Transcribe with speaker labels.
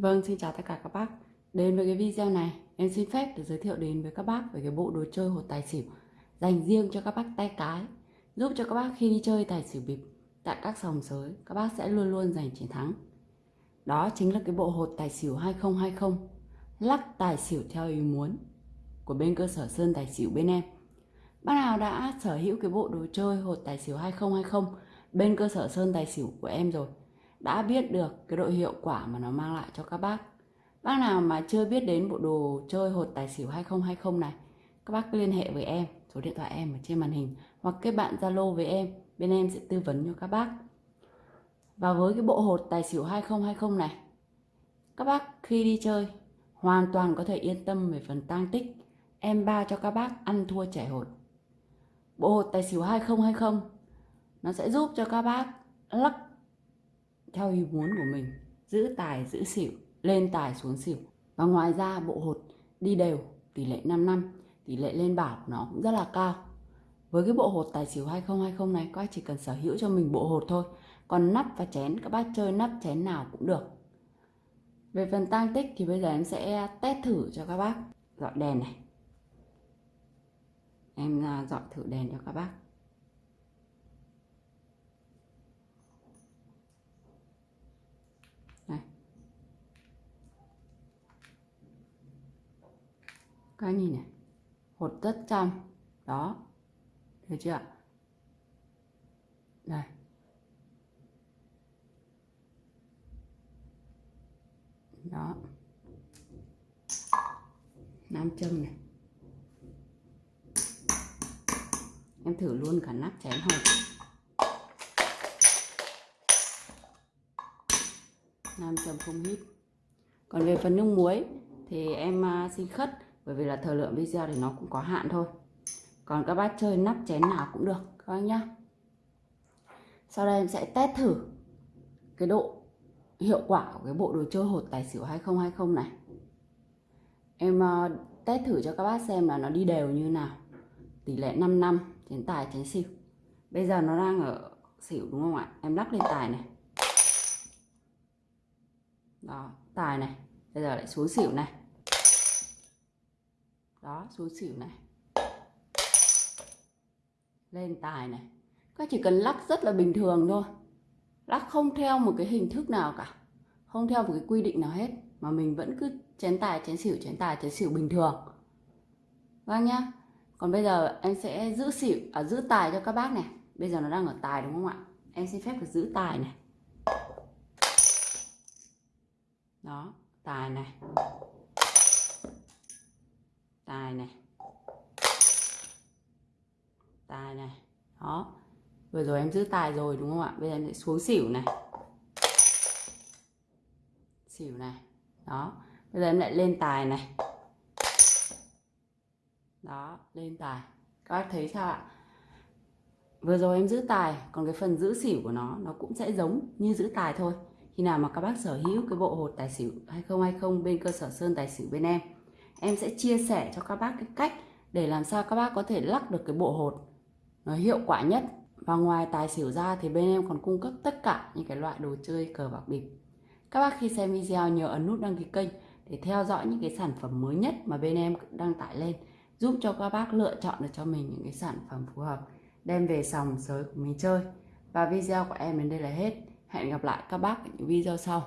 Speaker 1: Vâng, xin chào tất cả các bác. Đến với cái video này, em xin phép được giới thiệu đến với các bác về cái bộ đồ chơi hột tài xỉu dành riêng cho các bác tay cái, giúp cho các bác khi đi chơi tài xỉu bịp tại các sòng sới, các bác sẽ luôn luôn giành chiến thắng. Đó chính là cái bộ hột tài xỉu 2020, lắc tài xỉu theo ý muốn của bên cơ sở Sơn Tài xỉu bên em. Bác nào đã sở hữu cái bộ đồ chơi hột tài xỉu 2020 bên cơ sở Sơn Tài xỉu của em rồi đã biết được cái độ hiệu quả mà nó mang lại cho các bác. Bác nào mà chưa biết đến bộ đồ chơi hột tài xỉu 2020 này, các bác liên hệ với em, số điện thoại em ở trên màn hình hoặc kết bạn Zalo với em, bên em sẽ tư vấn cho các bác. Và với cái bộ hột tài xỉu 2020 này, các bác khi đi chơi hoàn toàn có thể yên tâm về phần tang tích. Em ba cho các bác ăn thua trẻ hột. Bộ hột tài xỉu 2020 nó sẽ giúp cho các bác lắc theo ý muốn của mình, giữ tài, giữ xỉu, lên tài xuống xỉu. Và ngoài ra, bộ hột đi đều, tỷ lệ 5 năm, tỷ lệ lên bảo của nó cũng rất là cao. Với cái bộ hột tài xỉu 2020 này, các bác chỉ cần sở hữu cho mình bộ hột thôi. Còn nắp và chén, các bác chơi nắp, chén nào cũng được. Về phần tang tích thì bây giờ em sẽ test thử cho các bác. Dọi đèn này. Em à, dọi thử đèn cho các bác. Các nhìn này? Hột rất trong. Đó. Được chưa? Ạ đây. Đó. Nam châm này. Em thử luôn cả nắp chén hột nam châm không hít. Còn về phần nước muối thì em à, xin khất bởi vì là thời lượng video thì nó cũng có hạn thôi. Còn các bác chơi nắp chén nào cũng được các bác nhá. Sau đây em sẽ test thử cái độ hiệu quả của cái bộ đồ chơi hột tài xỉu 2020 này. Em uh, test thử cho các bác xem là nó đi đều như nào. Tỷ lệ 5 năm chén tài chén xỉu. Bây giờ nó đang ở xỉu đúng không ạ? Em lắc lên tài này. Đó tài này. Bây giờ lại xuống xỉu này đó xuống xỉu này. Lên tài này. Các chỉ cần lắc rất là bình thường thôi. Lắc không theo một cái hình thức nào cả. Không theo một cái quy định nào hết. Mà mình vẫn cứ chén tài chén xỉu chén tài chén xỉu bình thường. Vâng nhá. Còn bây giờ em sẽ giữ xỉu à, giữ tài cho các bác này. Bây giờ nó đang ở tài đúng không ạ? Em xin phép được giữ tài này. Đó tài này tài này. Tài này. Đó. Vừa rồi em giữ tài rồi, đúng không ạ? Bây giờ em sẽ xuống xỉu này. Xỉu này. Đó. Bây giờ em lại lên tài này. Đó, lên tài. Các bác thấy sao ạ? Vừa rồi em giữ tài, còn cái phần giữ xỉu của nó nó cũng sẽ giống như giữ tài thôi. Khi nào mà các bác sở hữu cái bộ hột tài xỉu 2020 bên cơ sở sơn tài xỉu bên em em sẽ chia sẻ cho các bác cái cách để làm sao các bác có thể lắc được cái bộ hột nó hiệu quả nhất. Và ngoài tài xỉu ra thì bên em còn cung cấp tất cả những cái loại đồ chơi cờ bạc bịp. Các bác khi xem video nhớ ấn nút đăng ký kênh để theo dõi những cái sản phẩm mới nhất mà bên em đăng tải lên, giúp cho các bác lựa chọn được cho mình những cái sản phẩm phù hợp, đem về sòng sới của mình chơi. Và video của em đến đây là hết. Hẹn gặp lại các bác ở những video sau.